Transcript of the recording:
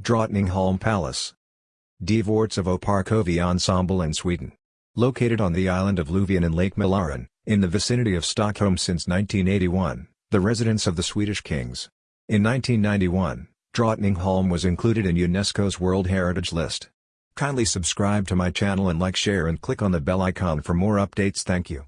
Drottningholm Palace. Dvortsovo Parkovi Ensemble in Sweden. Located on the island of Luvian in Lake Mälaren, in the vicinity of Stockholm since 1981, the residence of the Swedish kings. In 1991, Drottningholm was included in UNESCO's World Heritage List. Kindly subscribe to my channel and like share and click on the bell icon for more updates thank you.